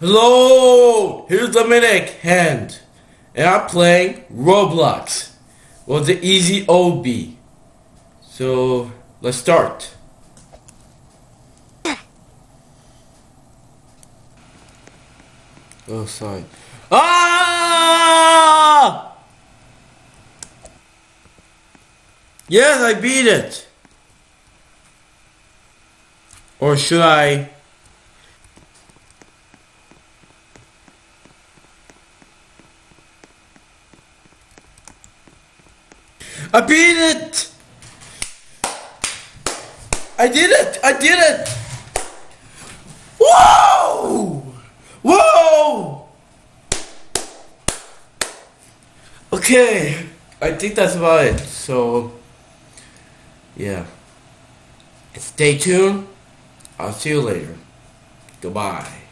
Hello, here's Dominic Hand, and I'm playing Roblox. Well, the easy OB. So let's start. Oh, sorry. Ah! Yes, I beat it. Or should I? I beat it! I did it! I did it! Whoa! Whoa! Okay, I think that's about it. So, yeah. Stay tuned. I'll see you later. Goodbye.